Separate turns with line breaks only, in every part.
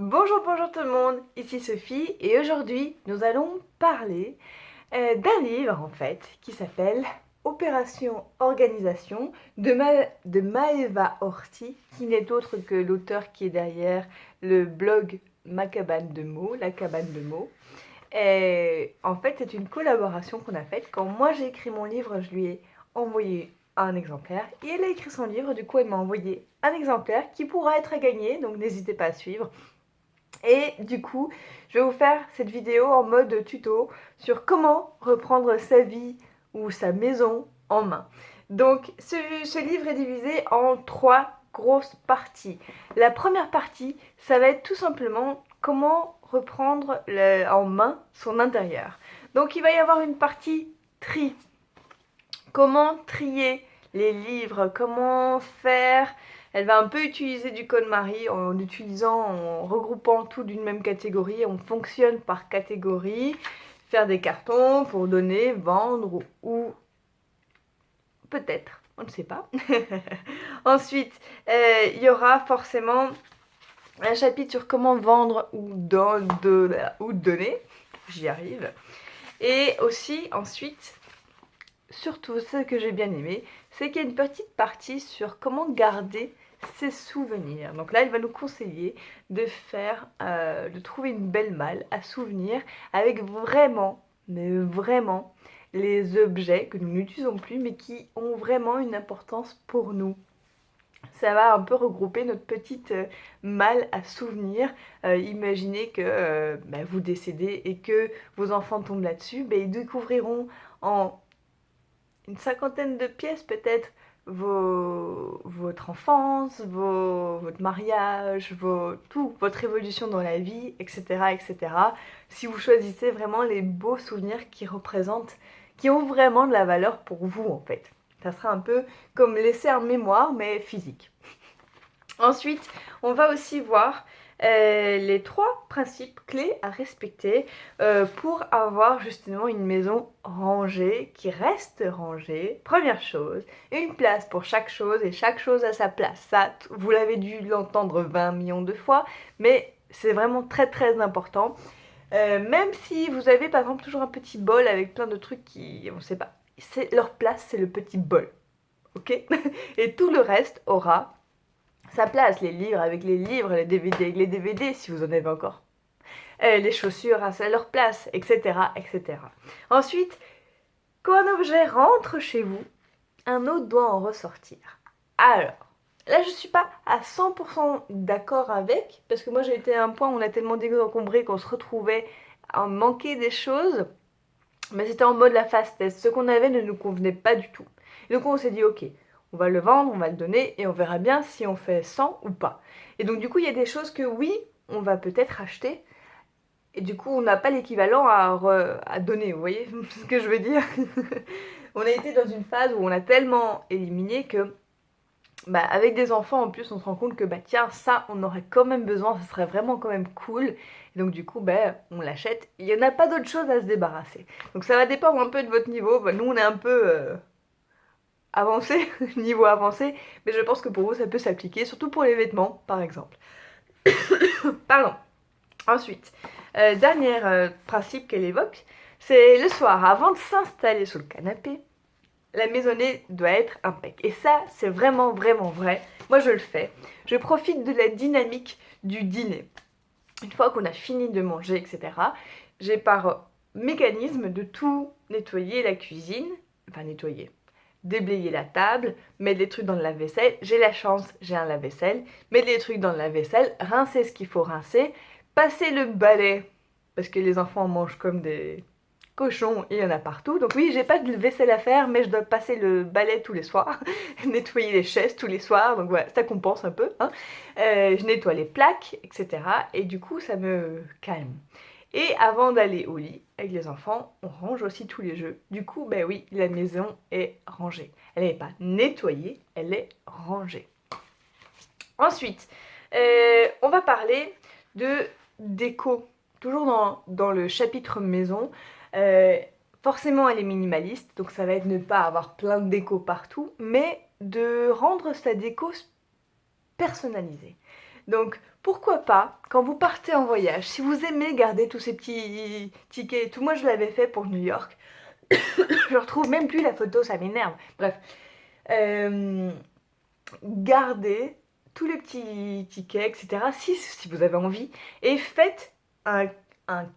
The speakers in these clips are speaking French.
Bonjour, bonjour tout le monde, ici Sophie et aujourd'hui nous allons parler euh, d'un livre en fait qui s'appelle Opération Organisation de, Maeva Horty qui n'est autre que l'auteur qui est derrière le blog Ma cabane de mots, la cabane de mots. En fait c'est une collaboration qu'on a faite. Quand moi j'ai écrit mon livre je lui ai envoyé un exemplaire et elle a écrit son livre du coup elle m'a envoyé un exemplaire qui pourra être à gagner donc n'hésitez pas à suivre et du coup, je vais vous faire cette vidéo en mode tuto sur comment reprendre sa vie ou sa maison en main. Donc, ce, livre est divisé en trois grosses parties. La première partie, ça va être tout simplement comment reprendre en main son intérieur. Donc, il va y avoir une partie tri. Comment trier les livres, comment faire elle va un peu utiliser du code Marie en utilisant, en regroupant tout d'une même catégorie. On fonctionne par catégorie. Faire des cartons pour donner, vendre ou, peut-être, on ne sait pas. Ensuite, euh, il y aura forcément un chapitre sur comment vendre ou, de, ou donner. J'y arrive. Et aussi, ensuite, surtout ce que j'ai bien aimé, c'est qu'il y a une petite partie sur comment garder ses souvenirs. Donc là, il va nous conseiller de faire, euh, de trouver une belle malle à souvenirs avec vraiment, mais vraiment, les objets que nous n'utilisons plus mais qui ont vraiment une importance pour nous. Ça va un peu regrouper notre petite euh, malle à souvenirs. Euh, imaginez que bah, vous décédez et que vos enfants tombent là-dessus, bah, ils découvriront en une cinquantaine de pièces peut-être vos, votre enfance, vos, votre mariage, vos, tout, votre évolution dans la vie, etc., etc. Si vous choisissez vraiment les beaux souvenirs qui représentent, qui ont vraiment de la valeur pour vous en fait. Ça sera un peu comme laisser en mémoire mais physique. Ensuite, on va aussi voir euh, les trois principes clés à respecter euh, pour avoir justement une maison rangée, qui reste rangée. Première chose, une place pour chaque chose et chaque chose à sa place. Ça, vous l'avez dû l'entendre 20 millions de fois, mais c'est vraiment très très important. Euh, même si vous avez par exemple toujours un petit bol avec plein de trucs qui, on sait pas, leur place c'est le petit bol, ok? Et tout le reste aura sa place, les livres avec les livres, les DVD avec les DVD si vous en avez encore. Euh, les chaussures à leur place, etc., etc. Ensuite, quand un objet rentre chez vous, un autre doit en ressortir. Alors, là je suis pas à 100% d'accord avec, parce que moi j'ai été à un point où on a tellement désencombré qu'on se retrouvait à manquer des choses, mais c'était en mode la fast test. Ce qu'on avait ne nous convenait pas du tout. donc on s'est dit ok, on va le vendre, on va le donner et on verra bien si on fait 100 ou pas. Et donc du coup, il y a des choses que oui, on va peut-être acheter. Et du coup, on n'a pas l'équivalent à, donner, vous voyez ce que je veux dire? On a été dans une phase où on a tellement éliminé que bah, avec des enfants en plus on se rend compte que bah tiens ça on aurait quand même besoin, ça serait vraiment quand même cool. Et donc du coup bah, on l'achète, il n'y en a pas d'autre chose à se débarrasser. Donc ça va dépendre un peu de votre niveau, bah, nous on est un peu euh, avancé, niveau avancé, mais je pense que pour vous ça peut s'appliquer, surtout pour les vêtements par exemple. Pardon. Ensuite, euh, dernier euh, principe qu'elle évoque, c'est le soir, avant de s'installer sur le canapé, la maisonnée doit être impec. Et ça, c'est vraiment, vraiment vrai. Moi, je le fais. Je profite de la dynamique du dîner. Une fois qu'on a fini de manger, etc., j'ai par mécanisme de tout nettoyer la cuisine, enfin nettoyer, déblayer la table, mettre des trucs dans le lave-vaisselle. J'ai la chance, j'ai un lave-vaisselle. Mettre des trucs dans le lave-vaisselle, rincer ce qu'il faut rincer, passer le balai, parce que les enfants mangent comme des cochons, il y en a partout. Donc oui, j'ai pas de vaisselle à faire, mais je dois passer le balai tous les soirs, nettoyer les chaises tous les soirs, donc voilà, ça compense un peu. Hein. Euh, je nettoie les plaques, etc. Et du coup, ça me calme. Et avant d'aller au lit avec les enfants, on range aussi tous les jeux. Du coup, ben oui, la maison est rangée. Elle n'est pas nettoyée, elle est rangée. Ensuite, euh, on va parler de déco. Toujours dans, le chapitre maison. Euh, forcément, elle est minimaliste, donc ça va être ne pas avoir plein de déco partout, mais de rendre sa déco personnalisée. Donc, pourquoi pas, quand vous partez en voyage, si vous aimez garder tous ces petits tickets et tout, moi je l'avais fait pour New York, je retrouve même plus la photo, ça m'énerve. Bref, euh, gardez tous les petits tickets, etc. Si, si vous avez envie, et faites un,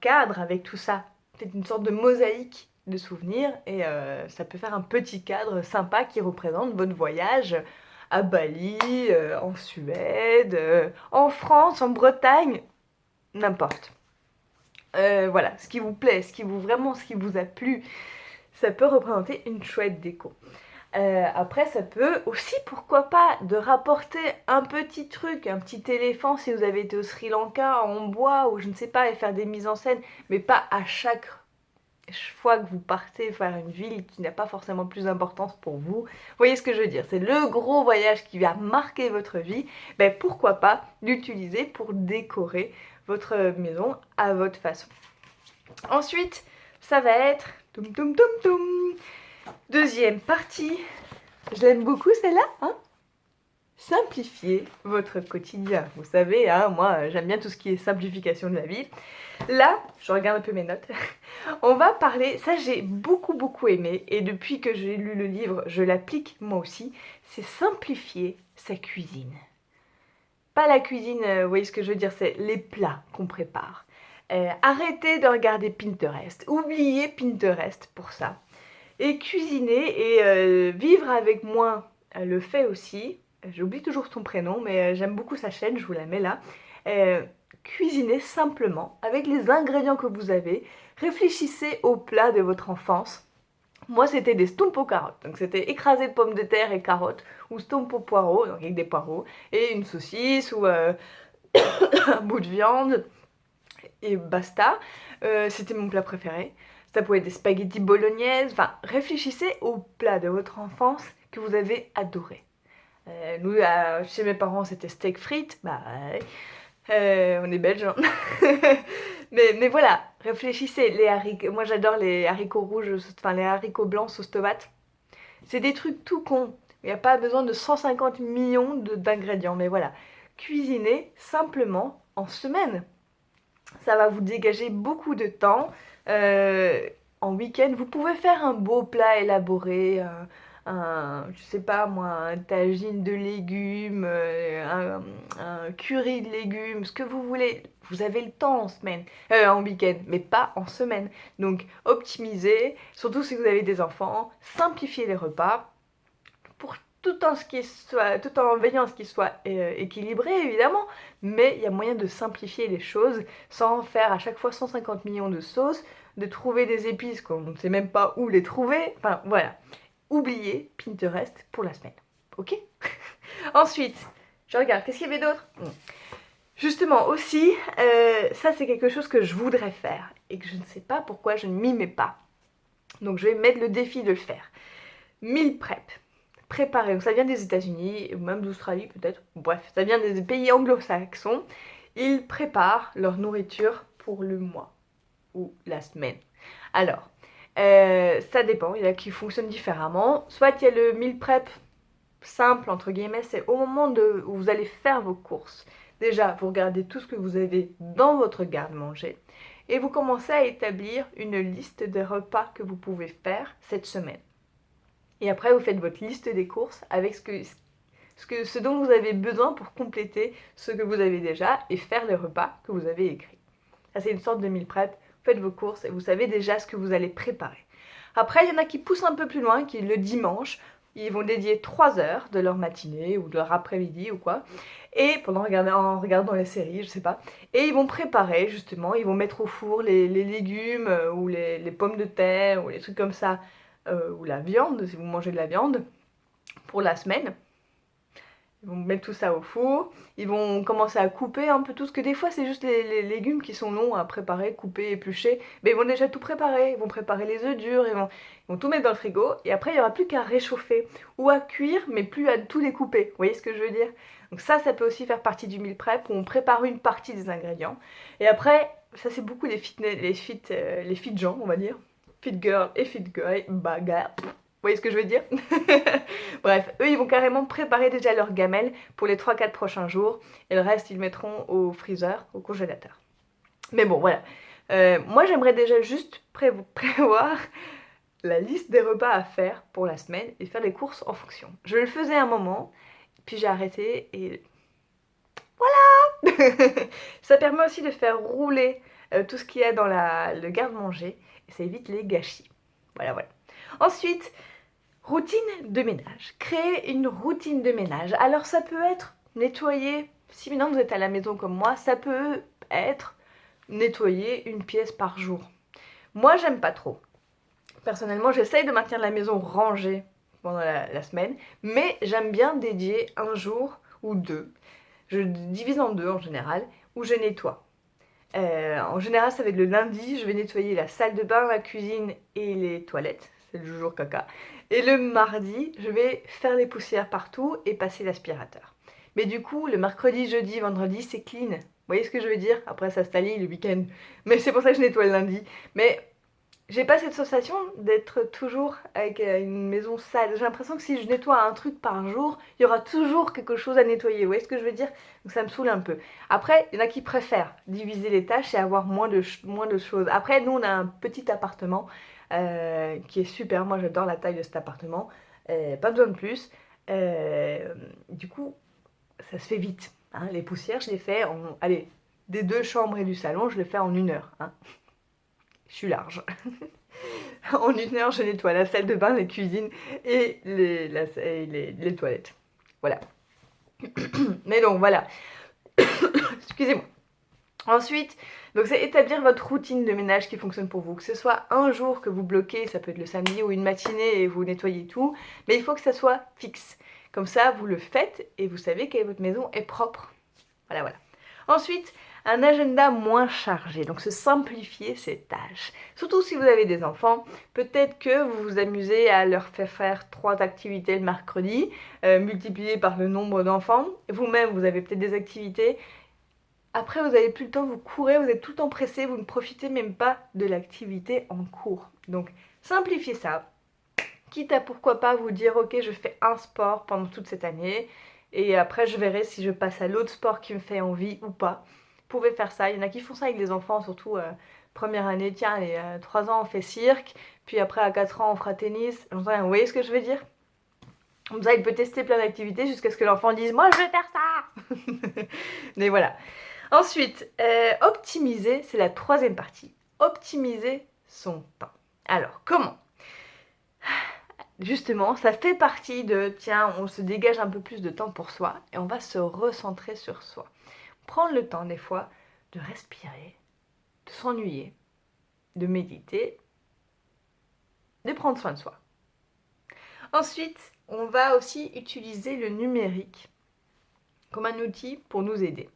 cadre avec tout ça. Faites une sorte de mosaïque de souvenirs et euh, ça peut faire un petit cadre sympa qui représente votre voyage à Bali, euh, en Suède, euh, en France, en Bretagne, n'importe. voilà, ce qui vous plaît, ce qui vous vraiment, ce qui vous a plu, ça peut représenter une chouette déco. Euh, après, ça peut aussi, pourquoi pas, de rapporter un petit truc, un petit éléphant si vous avez été au Sri Lanka en bois ou je ne sais pas, et faire des mises en scène, mais pas à chaque fois que vous partez faire une ville qui n'a pas forcément plus d'importance pour vous. Voyez ce que je veux dire C'est le gros voyage qui va marquer votre vie. Ben pourquoi pas l'utiliser pour décorer votre maison à votre façon. Ensuite, ça va être... Deuxième partie, je l'aime beaucoup celle-là, hein? Simplifier votre quotidien. Vous savez, hein, moi j'aime bien tout ce qui est simplification de la vie. Là, je regarde un peu mes notes, on va parler, ça j'ai beaucoup beaucoup aimé et depuis que j'ai lu le livre, je l'applique moi aussi, c'est simplifier sa cuisine. Pas la cuisine, euh, vous voyez ce que je veux dire, c'est les plats qu'on prépare. Euh, arrêtez de regarder Pinterest, oubliez Pinterest pour ça. Et cuisiner et euh, vivre avec moi le fait aussi. J'oublie toujours son prénom, mais euh, j'aime beaucoup sa chaîne, je vous la mets là. Euh, cuisinez simplement avec les ingrédients que vous avez. Réfléchissez au plat de votre enfance. Moi, c'était des stompo carottes. Donc, c'était écrasé de pommes de terre et carottes, ou stompo poireaux, donc avec des poireaux, et une saucisse, ou un bout de viande, et basta. c'était mon plat préféré. Ça pouvait être des spaghettis bolognaises. Enfin, réfléchissez au plat de votre enfance que vous avez adoré. Euh, nous, chez mes parents, c'était steak frites. Bah, euh, on est belges. Hein. mais, voilà, réfléchissez. Les haricots, moi, j'adore les haricots rouges, enfin les haricots blancs sauce tomate. C'est des trucs tout cons. Il n'y a pas besoin de 150 millions d'ingrédients. Mais voilà, cuisinez simplement en semaine. Ça va vous dégager beaucoup de temps. Euh, en week-end, vous pouvez faire un beau plat élaboré, un, je sais pas moi, un tagine de légumes, euh, un, curry de légumes, ce que vous voulez. Vous avez le temps en semaine, euh, en week-end, mais pas en semaine. Donc optimisez, surtout si vous avez des enfants, simplifiez les repas tout en, ce qui soit, tout en veillant à ce qu'ils soient équilibrés évidemment, mais il y a moyen de simplifier les choses sans faire à chaque fois 150 millions de sauces, de trouver des épices qu'on ne sait même pas où les trouver. Enfin voilà. Oubliez Pinterest pour la semaine. Ok? Ensuite, je regarde, qu'est-ce qu'il y avait d'autre? Justement aussi, euh, ça c'est quelque chose que je voudrais faire et que je ne sais pas pourquoi je ne m'y mets pas. Donc je vais mettre le défi de le faire. Meal prep. Préparer, donc ça vient des États-Unis ou même d'Australie peut-être. Bref, ça vient des pays anglo-saxons. Ils préparent leur nourriture pour le mois ou la semaine. Alors, euh, ça dépend, il y a qui fonctionnent différemment. Soit il y a le meal prep simple, entre guillemets, c'est au moment où vous allez faire vos courses. Déjà, vous regardez tout ce que vous avez dans votre garde-manger et vous commencez à établir une liste des repas que vous pouvez faire cette semaine. Et après, vous faites votre liste des courses avec ce, ce dont vous avez besoin pour compléter ce que vous avez déjà et faire les repas que vous avez écrits. Ça, c'est une sorte de meal prep faites vos courses et vous savez déjà ce que vous allez préparer. Après, il y en a qui poussent un peu plus loin, qui le dimanche, ils vont dédier 3 heures de leur matinée ou de leur après-midi ou quoi, et pendant regarder, en regardant les séries, je sais pas, et ils vont préparer justement, ils vont mettre au four les, légumes euh, ou les, pommes de terre ou les trucs comme ça, euh, ou la viande, si vous mangez de la viande, pour la semaine. Ils vont mettre tout ça au four, ils vont commencer à couper un peu tout, ce que des fois c'est juste les, légumes qui sont longs à préparer, couper, éplucher, mais ils vont déjà tout préparer, ils vont préparer les œufs durs, ils vont, ils vont tout mettre dans le frigo, et après il n'y aura plus qu'à réchauffer, ou à cuire, mais plus à tout découper, vous voyez ce que je veux dire? Donc ça, ça peut aussi faire partie du meal prep, où on prépare une partie des ingrédients, et après, ça c'est beaucoup les fit, les fit, euh, les fit gens, on va dire, fit girl et fit guy, bagarre, voyez ce que je veux dire? Bref, eux, ils vont carrément préparer déjà leur gamelle pour les 3-4 prochains jours. Et le reste, ils mettront au freezer, au congélateur. Mais bon, voilà. Euh, moi, j'aimerais déjà juste prévoir la liste des repas à faire pour la semaine et faire les courses en fonction. Je le faisais un moment, puis j'ai arrêté et voilà Ça permet aussi de faire rouler euh, tout ce qu'il y a dans le garde-manger et ça évite les gâchis. Voilà, voilà. Ensuite, routine de ménage. Créer une routine de ménage. Alors ça peut être nettoyer, si maintenant vous êtes à la maison comme moi, ça peut être nettoyer une pièce par jour. Moi, j'aime pas trop. Personnellement, j'essaye de maintenir la maison rangée pendant la, semaine, mais j'aime bien dédier un jour ou deux. Je divise en deux en général, où je nettoie. Euh, en général, ça va être le lundi, je vais nettoyer la salle de bain, la cuisine et les toilettes. C'est le jour caca. Et le mardi, je vais faire les poussières partout et passer l'aspirateur. Mais du coup, le mercredi, jeudi, vendredi, c'est clean. Vous voyez ce que je veux dire? Après, ça se le week-end. Mais c'est pour ça que je nettoie le lundi. Mais j'ai pas cette sensation d'être toujours avec euh, une maison sale. J'ai l'impression que si je nettoie un truc par jour, il y aura toujours quelque chose à nettoyer. Vous voyez ce que je veux dire? Donc ça me saoule un peu. Après, il y en a qui préfèrent diviser les tâches et avoir moins de, moins de choses. Après, nous, on a un petit appartement euh, qui est super. Moi, j'adore la taille de cet appartement. Euh, pas besoin de plus. du coup, ça se fait vite. Hein. Les poussières, je les fais en... Allez, des deux chambres et du salon, je les fais en une heure. Hein je suis large. en une heure, je nettoie la salle de bain, les cuisines et les, toilettes. Voilà. Mais donc, voilà. Excusez-moi. Ensuite, donc c'est établir votre routine de ménage qui fonctionne pour vous. Que ce soit un jour que vous bloquez, ça peut être le samedi ou une matinée et vous nettoyez tout, mais il faut que ça soit fixe. Comme ça, vous le faites et vous savez que votre maison est propre. Voilà, voilà. Ensuite, un agenda moins chargé, donc se simplifier ses tâches. Surtout si vous avez des enfants, peut-être que vous vous amusez à leur faire faire trois activités le mercredi, euh, multiplié par le nombre d'enfants. Vous-même, vous avez peut-être des activités. Après, vous n'avez plus le temps, vous courez, vous êtes tout empressé, vous ne profitez même pas de l'activité en cours. Donc, simplifiez ça. Quitte à pourquoi pas vous dire, ok, je fais un sport pendant toute cette année, et après je verrai si je passe à l'autre sport qui me fait envie ou pas pouvez faire ça. Il y en a qui font ça avec les enfants, surtout euh, première année, tiens, 3 euh, ans on fait cirque, puis après à 4 ans on fera tennis. Vous voyez ce que je veux dire? Comme il peut tester plein d'activités jusqu'à ce que l'enfant dise Moi je vais faire ça Mais voilà. Ensuite, euh, optimiser, c'est la troisième partie. Optimiser son temps. Alors, comment? Justement, ça fait partie de, tiens, on se dégage un peu plus de temps pour soi et on va se recentrer sur soi prendre le temps des fois de respirer, de s'ennuyer, de méditer, de prendre soin de soi. Ensuite, on va aussi utiliser le numérique comme un outil pour nous aider.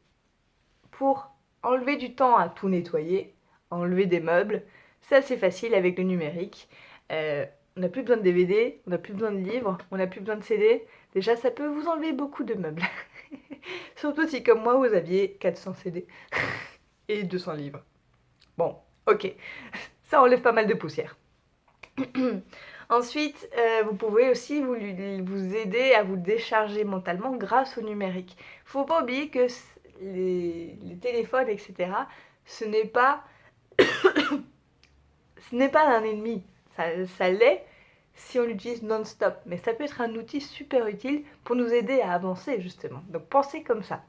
Pour enlever du temps à tout nettoyer, enlever des meubles, c'est assez facile avec le numérique. Euh, on n'a plus besoin de DVD, on n'a plus besoin de livres, on n'a plus besoin de CD. Déjà, ça peut vous enlever beaucoup de meubles. Surtout si, comme moi, vous aviez 400 CD et 200 livres. Bon, ok. Ça enlève pas mal de poussière. Ensuite, euh, vous pouvez aussi vous, vous, aider à vous décharger mentalement grâce au numérique. Faut pas oublier que les, téléphones, etc., ce n'est pas... ce n'est pas un ennemi. Ça, ça l'est, si on l'utilise non-stop. Mais ça peut être un outil super utile pour nous aider à avancer justement. Donc pensez comme ça.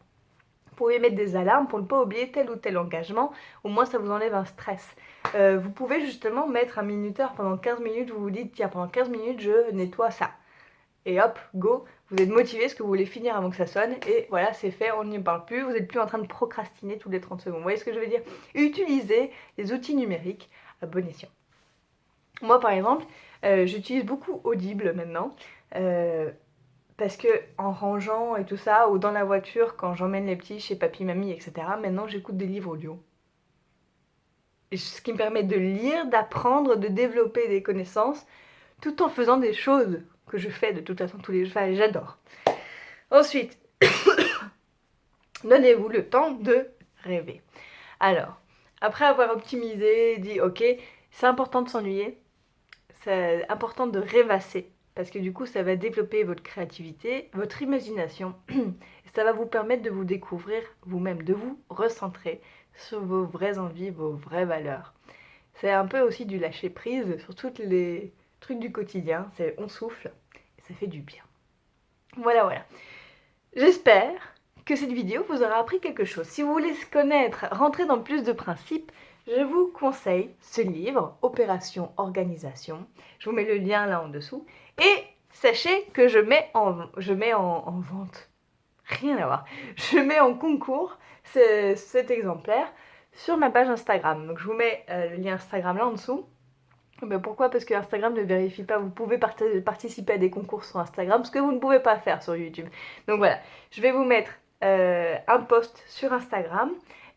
Vous pouvez mettre des alarmes pour ne pas oublier tel ou tel engagement, au moins ça vous enlève un stress. Euh, vous pouvez justement mettre un minuteur pendant 15 minutes, vous vous dites tiens pendant 15 minutes je nettoie ça. Et hop, go, vous êtes motivé ce que vous voulez finir avant que ça sonne et voilà c'est fait, on n'y parle plus, vous n'êtes plus en train de procrastiner tous les 30 secondes. Vous voyez ce que je veux dire? Utilisez les outils numériques à bon escient. Moi par exemple, euh, j'utilise beaucoup Audible maintenant. Euh, parce que en rangeant et tout ça, ou dans la voiture, quand j'emmène les petits chez papy, mamie, etc., maintenant j'écoute des livres audio. Ce qui me permet de lire, d'apprendre, de développer des connaissances, tout en faisant des choses que je fais de toute façon tous les jours. Enfin, j'adore. Ensuite, donnez-vous le temps de rêver. Alors, après avoir optimisé, dit ok, c'est important de s'ennuyer, c'est important de rêvasser parce que du coup ça va développer votre créativité, votre imagination ça va vous permettre de vous découvrir vous-même, de vous recentrer sur vos vraies envies, vos vraies valeurs. C'est un peu aussi du lâcher prise sur tous les trucs du quotidien, c'est on souffle et ça fait du bien. Voilà voilà. J'espère que cette vidéo vous aura appris quelque chose. Si vous voulez connaître, rentrer dans plus de principes, je vous conseille ce livre, Opération Organisation. Je vous mets le lien là en dessous. Et sachez que je mets en, je mets en, vente, rien à voir, je mets en concours cet exemplaire sur ma page Instagram. Donc je vous mets euh, le lien Instagram là en dessous. Mais pourquoi? Parce que Instagram ne vérifie pas. Vous pouvez participer à des concours sur Instagram, ce que vous ne pouvez pas faire sur YouTube. Donc voilà, je vais vous mettre euh, un post sur Instagram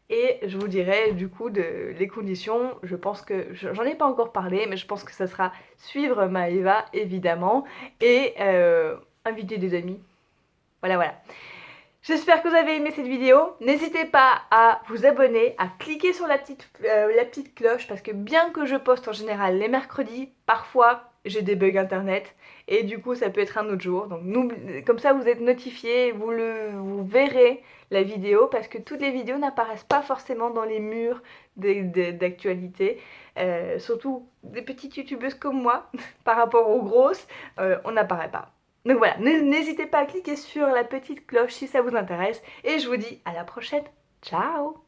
et je vous dirai du coup les conditions. Je pense que j'en ai pas encore parlé, mais je pense que ça sera suivre Maëva évidemment et euh, inviter des amis. Voilà, voilà. J'espère que vous avez aimé cette vidéo. N'hésitez pas à vous abonner, à cliquer sur la petite, euh, la petite cloche parce que bien que je poste en général les mercredis, parfois j'ai des bugs internet et du coup ça peut être un autre jour. Donc comme ça vous êtes notifié, vous verrez la vidéo parce que toutes les vidéos n'apparaissent pas forcément dans les murs d'actualité. Euh, surtout des petites youtubeuses comme moi, par rapport aux grosses, euh, on n'apparaît pas. Donc voilà, n'hésitez pas à cliquer sur la petite cloche si ça vous intéresse et je vous dis à la prochaine. Ciao